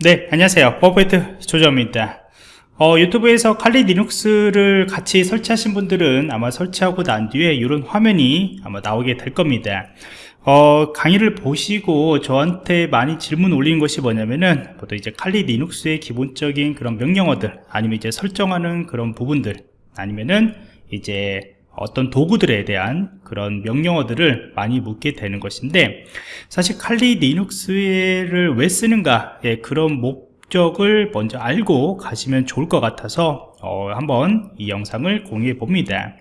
네 안녕하세요. 버퍼포인트 조정입니다. 어, 유튜브에서 칼리 리눅스를 같이 설치하신 분들은 아마 설치하고 난 뒤에 이런 화면이 아마 나오게 될 겁니다. 어, 강의를 보시고 저한테 많이 질문 올린 것이 뭐냐면은 보통 이제 칼리 리눅스의 기본적인 그런 명령어들 아니면 이제 설정하는 그런 부분들 아니면은 이제 어떤 도구들에 대한 그런 명령어들을 많이 묻게 되는 것인데 사실 칼리 리눅스를 왜 쓰는가 예, 그런 목적을 먼저 알고 가시면 좋을 것 같아서 어, 한번 이 영상을 공유해 봅니다.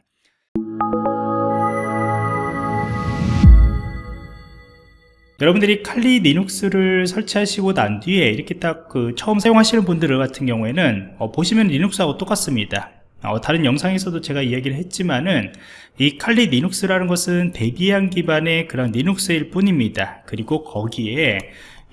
여러분들이 칼리 리눅스를 설치하시고 난 뒤에 이렇게 딱 그 처음 사용하시는 분들 같은 경우에는 어, 보시면 Linux하고 똑같습니다 어, 다른 영상에서도 제가 이야기를 했지만은 이 칼리 리눅스라는 것은 Debian 기반의 그런 Linux일 뿐입니다. 그리고 거기에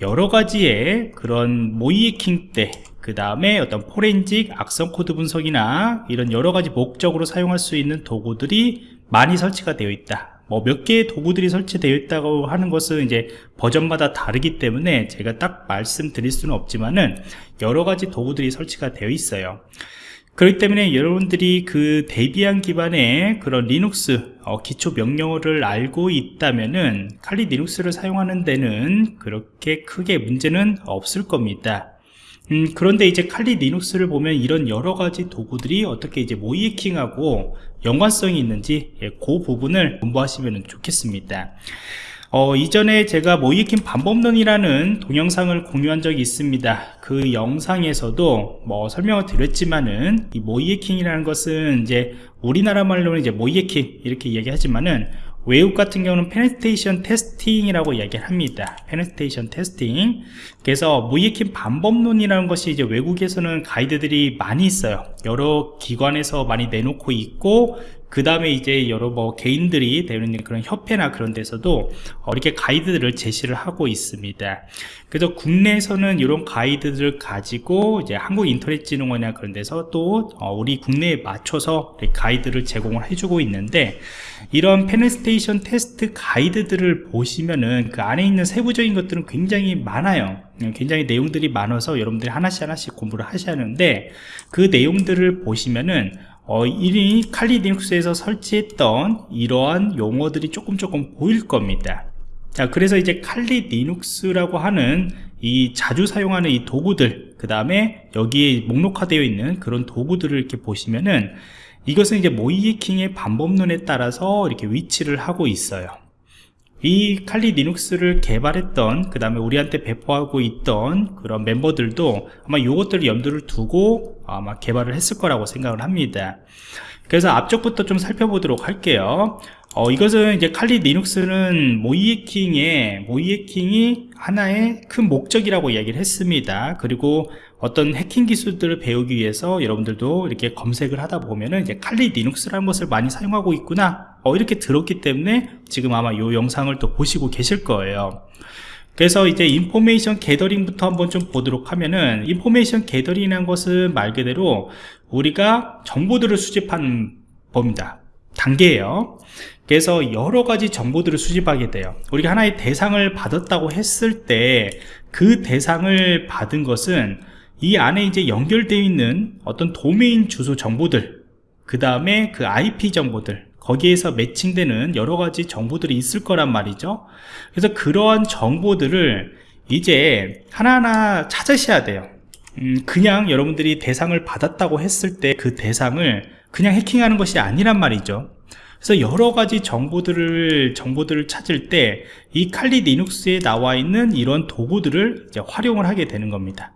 여러 가지의 그런 모의해킹 때 그 다음에 어떤 포렌직 악성 코드 분석이나 이런 여러 가지 목적으로 사용할 수 있는 도구들이 많이 설치가 되어 있다. 뭐 몇 개의 도구들이 설치되어 있다고 하는 것은 이제 버전마다 다르기 때문에 제가 딱 말씀드릴 수는 없지만은 여러 가지 도구들이 설치가 되어 있어요 그렇기 때문에 여러분들이 그 Debian 기반의 그런 리눅스 어, 기초 명령어를 알고 있다면은 칼리 리눅스를 사용하는 데는 그렇게 크게 문제는 없을 겁니다. 음, 그런데 이제 칼리 리눅스를 보면 이런 여러 가지 도구들이 어떻게 이제 모의해킹하고 연관성이 있는지 예, 그 부분을 공부하시면 좋겠습니다 어, 이전에 제가 모의해킹 방법론이라는 동영상을 공유한 적이 있습니다. 그 영상에서도 뭐 설명을 드렸지만은 이 모의해킹이라는 것은 이제 우리나라 말로는 이제 모의해킹 이렇게 얘기하지만은 외국 같은 경우는 penetration testing이라고 이야기를 합니다. penetration testing 그래서 모의해킹 방법론이라는 것이 이제 외국에서는 가이드들이 많이 있어요. 여러 기관에서 많이 내놓고 있고 그 다음에 이제 여러 뭐 개인들이 되는 그런 협회나 그런 데서도 어, 이렇게 가이드들을 제시를 하고 있습니다. 그래서 국내에서는 이런 가이드들을 가지고 이제 한국인터넷진흥원이나 그런 데서 또 어, 우리 국내에 맞춰서 가이드를 제공을 해주고 있는데 이런 penetration test 가이드들을 보시면은 그 안에 있는 세부적인 것들은 굉장히 많아요. 굉장히 내용들이 많아서 여러분들이 하나씩 하나씩 공부를 하셔야 하는데 그 내용들을 보시면은 어, 이 칼리 리눅스에서 설치했던 이러한 용어들이 조금 조금 보일 겁니다. 자 그래서 이제 칼리 리눅스라고 하는 이 자주 사용하는 이 도구들 그 다음에 여기에 목록화되어 있는 그런 도구들을 이렇게 보시면은 이것은 이제 모이에킹의 반법론에 따라서 이렇게 위치를 하고 있어요 이 칼리 리눅스를 개발했던 그 다음에 우리한테 배포하고 있던 그런 멤버들도 아마 이것들을 염두를 두고 아마 개발을 했을 거라고 생각을 합니다. 그래서 앞쪽부터 좀 살펴보도록 할게요. 어, 이것은 이제 칼리 리눅스는 모이에킹의 모이에킹이 하나의 큰 목적이라고 이야기를 했습니다. 그리고 어떤 해킹 기술들을 배우기 위해서 여러분들도 이렇게 검색을 하다 보면은 이제 칼리 리눅스라는 것을 많이 사용하고 있구나. 어, 이렇게 들었기 때문에 지금 아마 이 영상을 또 보시고 계실 거예요. 그래서 이제 information gathering부터 한번 좀 보도록 하면은 information gathering이라는 것은 말 그대로 우리가 정보들을 수집하는 법입니다. 단계예요. 그래서 여러 가지 정보들을 수집하게 돼요. 우리가 하나의 대상을 받았다고 했을 때 그 대상을 받은 것은 이 안에 이제 연결되어 있는 어떤 도메인 주소 정보들 그 다음에 그 IP 정보들 거기에서 매칭되는 여러 가지 정보들이 있을 거란 말이죠. 그래서 그러한 정보들을 이제 하나하나 찾으셔야 돼요. 음, 그냥 여러분들이 대상을 받았다고 했을 때 그 대상을 그냥 해킹하는 것이 아니란 말이죠. 그래서 여러 가지 정보들을 정보들을 찾을 때 이 칼리 리눅스에 나와 있는 이런 도구들을 활용을 하게 되는 겁니다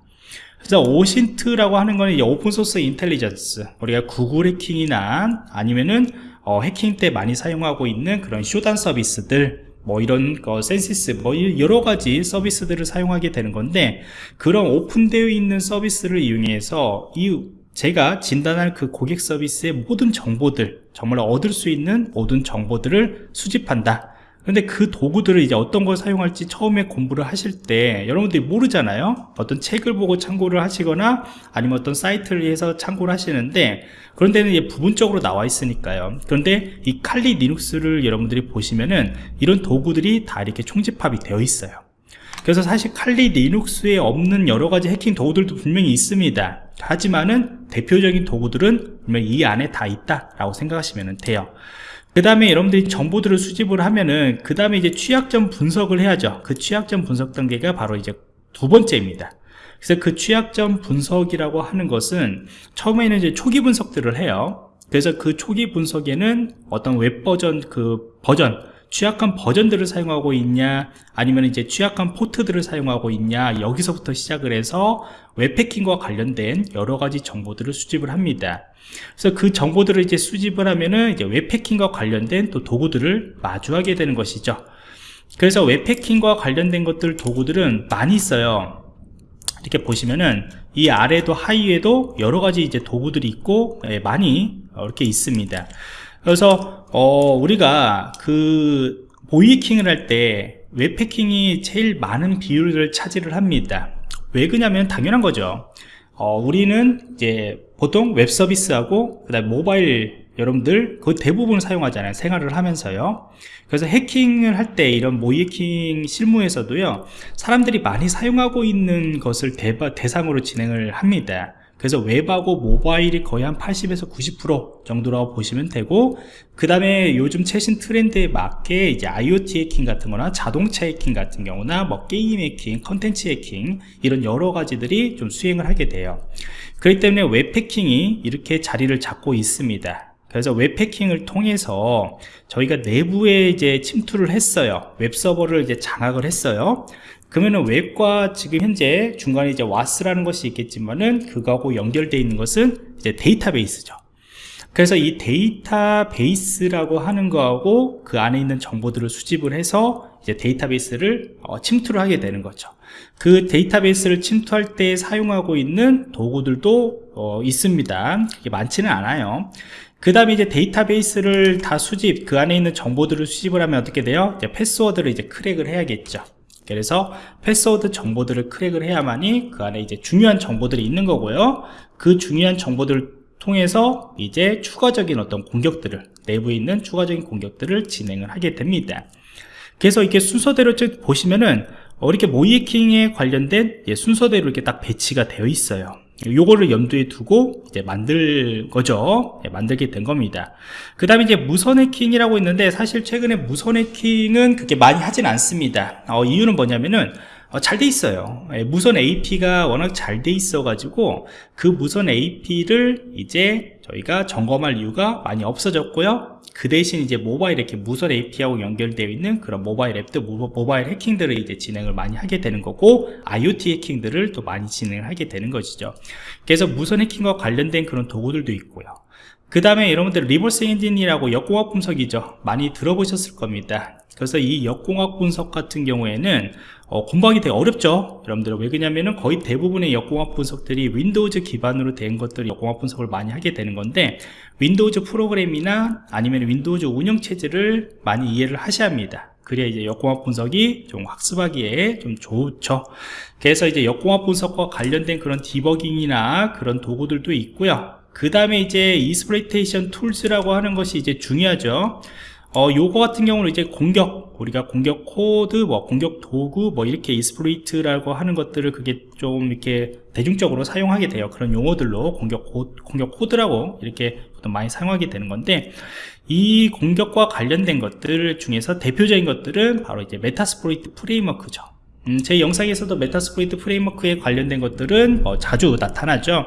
그래서 OSINT라고 하는 거는 open source intelligence 우리가 구글 해킹이나 아니면은 어, 해킹 때 많이 사용하고 있는 그런 Shodan 서비스들 뭐 이런 거 Censys 뭐 여러 가지 서비스들을 사용하게 되는 건데 그런 오픈되어 있는 서비스를 이용해서 이 제가 진단할 그 고객 서비스의 모든 정보들 정말 얻을 수 있는 모든 정보들을 수집한다 근데 그 도구들을 이제 어떤 걸 사용할지 처음에 공부를 하실 때 여러분들이 모르잖아요. 어떤 책을 보고 참고를 하시거나 아니면 어떤 사이트를 해서 참고를 하시는데 그런 데는 이제 부분적으로 나와 있으니까요. 그런데 이 칼리 리눅스를 여러분들이 보시면은 이런 도구들이 다 이렇게 총집합이 되어 있어요. 그래서 사실 칼리 리눅스에 없는 여러가지 해킹 도구들도 분명히 있습니다. 하지만은 대표적인 도구들은 분명히 이 안에 다 있다 라고 생각하시면 돼요 그 다음에 여러분들이 정보들을 수집을 하면은 그 다음에 이제 취약점 분석을 해야죠. 그 취약점 분석 단계가 바로 이제 두 번째입니다. 그래서 그 취약점 분석이라고 하는 것은 처음에는 이제 초기 분석들을 해요. 그래서 그 초기 분석에는 어떤 웹 버전 그 버전 취약한 버전들을 사용하고 있냐 아니면 이제 취약한 포트들을 사용하고 있냐 여기서부터 시작을 해서 웹 해킹과 관련된 여러 가지 정보들을 수집을 합니다. 그래서 그 정보들을 이제 수집을 하면은 이제 웹패킹과 관련된 또 도구들을 마주하게 되는 것이죠. 그래서 웹패킹과 관련된 것들 도구들은 많이 있어요. 이렇게 보시면은 이 아래도 하위에도 여러 가지 이제 도구들이 있고 예, 많이 이렇게 있습니다 그래서 어, 우리가 그 보이킹을 할 때 웹패킹이 제일 많은 비율을 차지를 합니다. 왜 그냐면 당연한 거죠. 어, 우리는 이제 보통 웹 서비스하고 그다음 모바일 여러분들 그 대부분 사용하잖아요. 생활을 하면서요. 그래서 해킹을 할 때 이런 모의해킹 실무에서도요 사람들이 많이 사용하고 있는 것을 대바, 대상으로 진행을 합니다 그래서 웹하고 모바일이 거의 한 80에서 90% 정도라고 보시면 되고 그 다음에 요즘 최신 트렌드에 맞게 이제 IoT 해킹 같은 거나 자동차 해킹 같은 경우나 뭐 게임 해킹, 컨텐츠 해킹 이런 여러 가지들이 좀 수행을 하게 돼요. 그렇기 때문에 웹 해킹이 이렇게 자리를 잡고 있습니다 그래서 웹 해킹을 통해서 저희가 내부에 이제 침투를 했어요 웹 서버를 이제 장악을 했어요 그러면은 웹과 지금 현재 중간에 이제 WAS라는 것이 있겠지만은 그거하고 연결되어 있는 것은 이제 데이터베이스죠. 그래서 이 데이터베이스라고 하는 거하고 그 안에 있는 정보들을 수집을 해서 이제 데이터베이스를 어, 침투를 하게 되는 거죠. 그 데이터베이스를 침투할 때 사용하고 있는 도구들도 어, 있습니다. 많지는 않아요. 그 다음에 이제 데이터베이스를 다 수집, 그 안에 있는 정보들을 수집을 하면 어떻게 돼요? 이제 패스워드를 이제 크랙을 해야겠죠. 그래서 패스워드 정보들을 크랙을 해야만이 그 안에 이제 중요한 정보들이 있는 거고요 그 중요한 정보들을 통해서 이제 추가적인 어떤 공격들을 내부에 있는 추가적인 공격들을 진행을 하게 됩니다 그래서 이렇게 순서대로 보시면은 어, 이렇게 모이킹에 관련된 순서대로 이렇게 딱 배치가 되어 있어요 요거를 염두에 두고 이제 만들 거죠. 네, 만들게 된 겁니다. 그 다음에 이제 무선 해킹이라고 있는데 사실 최근에 무선 해킹은 그렇게 많이 하진 않습니다. 어, 이유는 뭐냐면은 어, 잘 돼 있어요. 예, 무선 AP가 워낙 잘 돼 있어 가지고 그 무선 AP를 이제 저희가 점검할 이유가 많이 없어졌고요 그 대신 이제 모바일 이렇게 무선 AP하고 연결되어 있는 그런 모바일 앱들, 모바일 해킹들을 이제 진행을 많이 하게 되는 거고 IoT 해킹들을 또 많이 진행을 하게 되는 것이죠. 그래서 무선 해킹과 관련된 그런 도구들도 있고요. 그 다음에 여러분들 리버스 엔진이라고 역공학 분석이죠. 많이 들어보셨을 겁니다. 그래서 이 역공학 분석 같은 경우에는 어, 공부하기 되게 어렵죠 여러분들 왜 그러냐면은 거의 대부분의 역공학 분석들이 Windows 기반으로 된 것들이 역공학 분석을 많이 하게 되는 건데 Windows 프로그램이나 아니면 Windows 운영체제를 많이 이해를 하셔야 합니다 그래야 이제 역공학 분석이 좀 학습하기에 좀 좋죠 그래서 이제 역공학 분석과 관련된 그런 디버깅이나 그런 도구들도 있고요 그 다음에 이제 exploitation tools라고 하는 것이 이제 중요하죠 어, 요거 같은 경우는 이제 공격, 우리가 공격 코드, 뭐, 공격 도구, 뭐, 이렇게 exploit라고 하는 것들을 그게 좀 이렇게 대중적으로 사용하게 돼요. 그런 용어들로 공격 코, 공격 코드라고 이렇게 많이 사용하게 되는 건데, 이 공격과 관련된 것들 중에서 대표적인 것들은 바로 이제 Metasploit framework죠. 음, 제 영상에서도 Metasploit framework에 관련된 것들은 뭐 자주 나타나죠.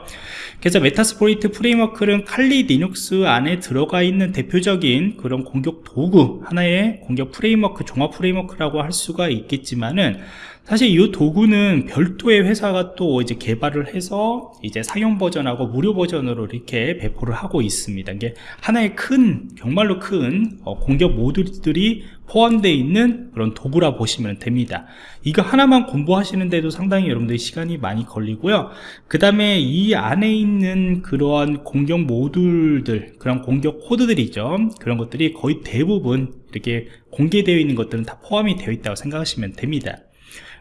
그래서 Metasploit framework는 Kali Linux 안에 들어가 있는 대표적인 그런 공격 도구 하나의 공격 framework 종합 framework라고 할 수가 있겠지만은 사실 이 도구는 별도의 회사가 또 이제 개발을 해서 이제 상용 버전하고 무료 버전으로 이렇게 배포를 하고 있습니다. 이게 하나의 큰, 정말로 큰 어, 공격 모듈들이 포함되어 있는 그런 도구라 보시면 됩니다. 이거 하나만 공부하시는데도 상당히 여러분들이 시간이 많이 걸리고요. 그 다음에 이 안에 있는 그러한 공격 모듈들, 그런 공격 코드들이죠. 그런 것들이 거의 대부분 이렇게 공개되어 있는 것들은 다 포함이 되어 있다고 생각하시면 됩니다.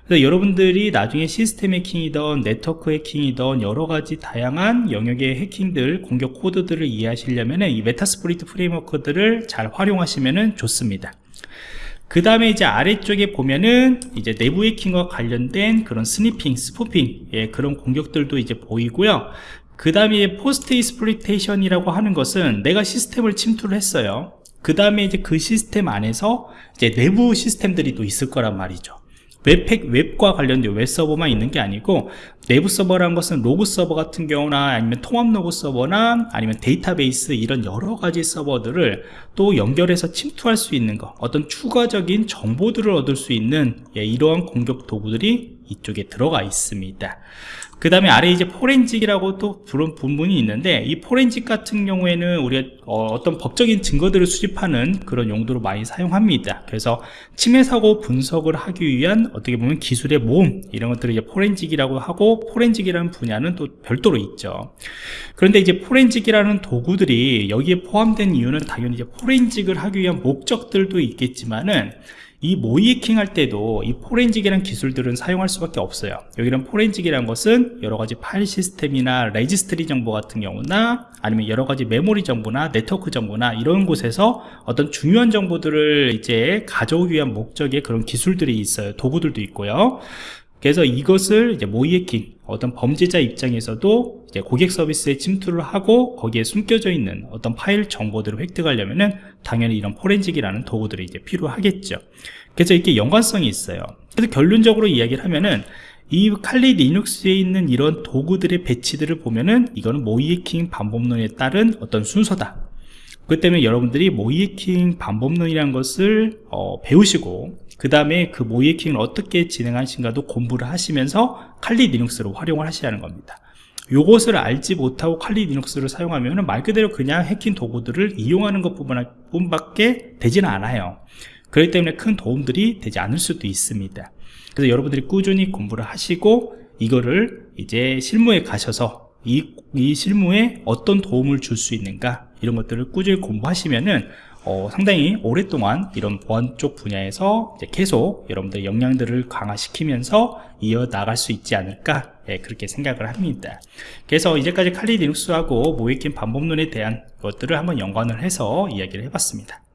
그래서 여러분들이 나중에 시스템 해킹이든 네트워크 해킹이든 여러가지 다양한 영역의 해킹들 공격 코드들을 이해하시려면 이 Metasploit framework들을 잘 활용하시면 좋습니다. 그 다음에 이제 아래쪽에 보면은 이제 내부 해킹과 관련된 그런 sniffing, spoofing 예, 그런 공격들도 이제 보이고요. 그 다음에 post exploitation이라고 하는 것은 내가 시스템을 침투를 했어요. 그 다음에 이제 그 시스템 안에서 이제 내부 시스템들이 또 있을 거란 말이죠 웹팩, 웹과 관련된 웹 서버만 있는 게 아니고 내부 서버라는 것은 로그 서버 같은 경우나 아니면 통합 로그 서버나 아니면 데이터베이스 이런 여러 가지 서버들을 또 연결해서 침투할 수 있는 것 어떤 추가적인 정보들을 얻을 수 있는 예, 이러한 공격 도구들이 이쪽에 들어가 있습니다. 그 다음에 아래 이제 forensic이라고 또 부른 부분이 있는데 이 포렌직 같은 경우에는 우리가 어, 떤 법적인 증거들을 수집하는 그런 용도로 많이 사용합니다. 그래서 침해 사고 분석을 하기 위한 어떻게 보면 기술의 모음 이런 것들을 이제 forensic이라고 하고 forensic이라는 분야는 또 별도로 있죠. 그런데 이제 forensic이라는 도구들이 여기에 포함된 이유는 당연히 이제 forensic을 하기 위한 목적들도 있겠지만은 이 모의해킹 할 때도 이 forensic이라는 기술들은 사용할 수밖에 없어요. 여기는 forensic이라는 것은 여러가지 파일 시스템이나 레지스트리 정보 같은 경우나 아니면 여러가지 메모리 정보나 네트워크 정보나 이런 곳에서 어떤 중요한 정보들을 이제 가져오기 위한 목적의 그런 기술들이 있어요. 도구들도 있고요 그래서 이것을 이제 모의해킹 어떤 범죄자 입장에서도 이제 고객 서버에 침투를 하고 거기에 숨겨져 있는 어떤 파일 정보들을 획득하려면은 당연히 이런 forensic이라는 도구들이 이제 필요하겠죠. 그래서 이렇게 연관성이 있어요. 그래서 결론적으로 이야기를 하면은 이 칼리 리눅스에 있는 이런 도구들의 배치들을 보면은 이거는 모의해킹 방법론에 따른 어떤 순서다. 그 때문에 여러분들이 모의해킹 방법론이라는 것을 어, 배우시고 그 다음에 그 모의해킹을 어떻게 진행하는가도 공부를 하시면서 칼리 리눅스를 활용을 하는 겁니다. 요것을 알지 못하고 칼리 리눅스를 사용하면 말 그대로 그냥 해킹 도구들을 이용하는 것 뿐 밖에 되지는 않아요. 그렇기 때문에 큰 도움들이 되지 않을 수도 있습니다. 그래서 여러분들이 꾸준히 공부를 하시고 이거를 이제 실무에 가셔서 이, 이 실무에 어떤 도움을 줄 수 있는가 이런 것들을 꾸준히 공부하시면은 어, 상당히 오랫동안 이런 보안 쪽 분야에서 계속 여러분들 역량들을 강화시키면서 이어나갈 수 있지 않을까 예, 그렇게 생각을 합니다. 그래서 이제까지 칼리 리눅스하고 모이킨 반복론에 대한 것들을 한번 연관을 해서 이야기를 해봤습니다